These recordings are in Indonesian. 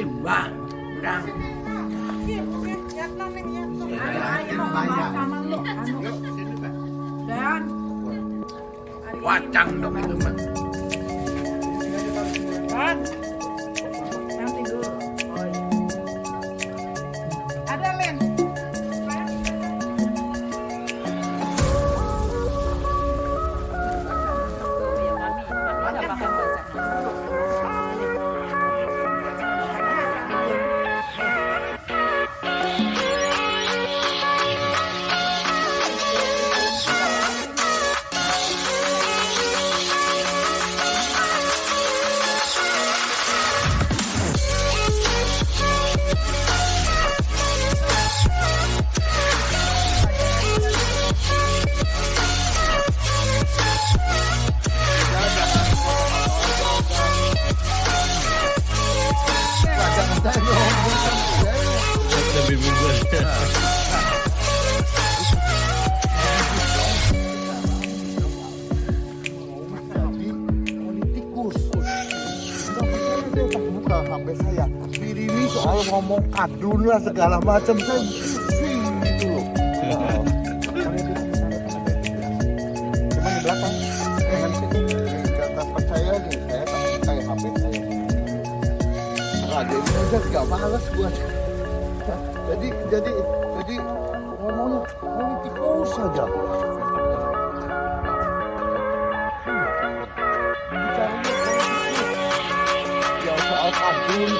timbang Udang. Dan Wacang dong itu mah. Dan nggak percaya saya Firimi soal ngomong kadun lah segala macam saya gitu loh di belakang aja nggak males buat jadi jadi jadi ngomongnya saja bicaranya politikus ya soal kadun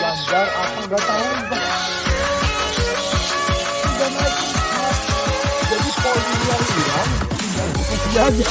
ganjar apa nggak tahu tingkat. jadi yang hilang tinggal bukti aja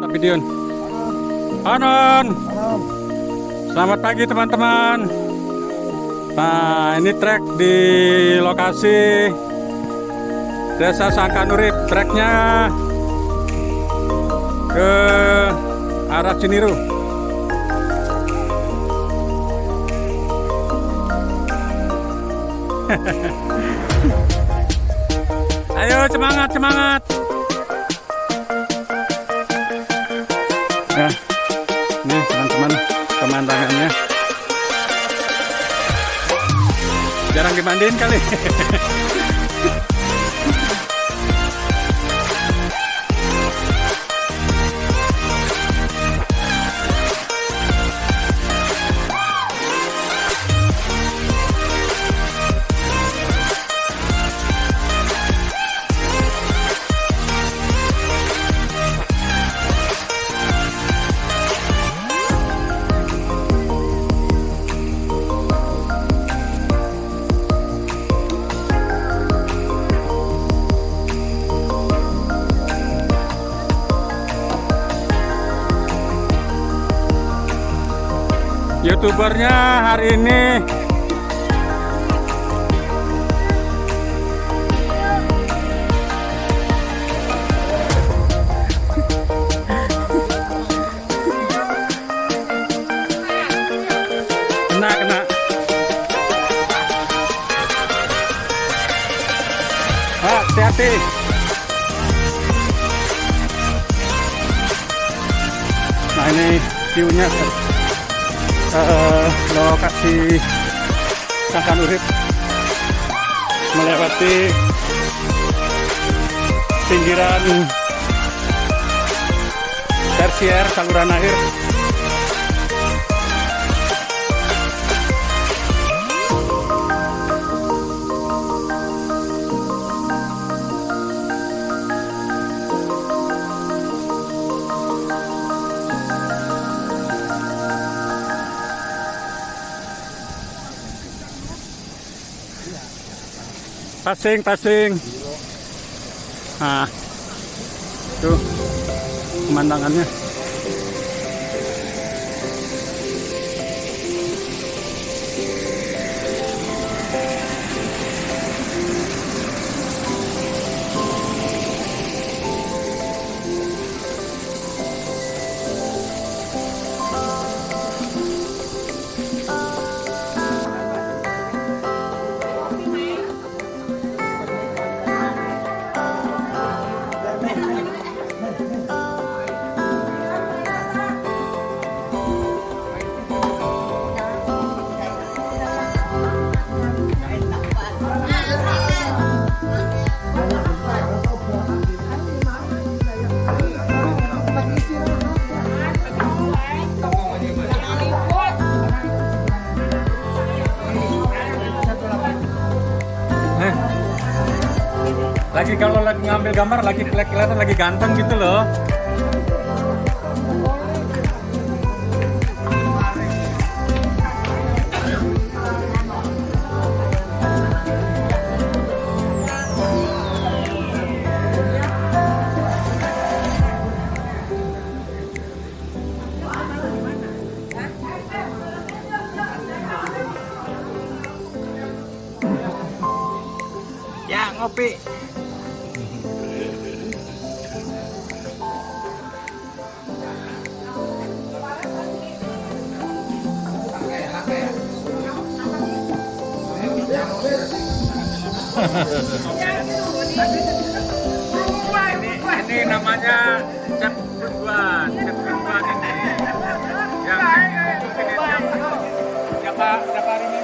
Tapi Dion. Anon. Selamat pagi teman-teman. Nah, ini trek di lokasi Desa Sangkanurip. Treknya ke arah Ciniru. Ayo semangat semangat. Nah, nih teman-teman pemandangannya. Jarang dimandiin kali. youtubernya hari ini. Kena kena. Ah, hati-hati. Nah ini view-nya eh, lokasi Sangkan Urip melewati pinggiran tersier saluran air Passing, passing. Nah, tuh pemandangannya. Lagi kalau lagi ngambil gambar lagi kelihatan lagi ganteng gitu loh. Ya ngopi. ini, ini namanya cat duluan, cat duluan ini. Yang mungkin ini siapa siapa ini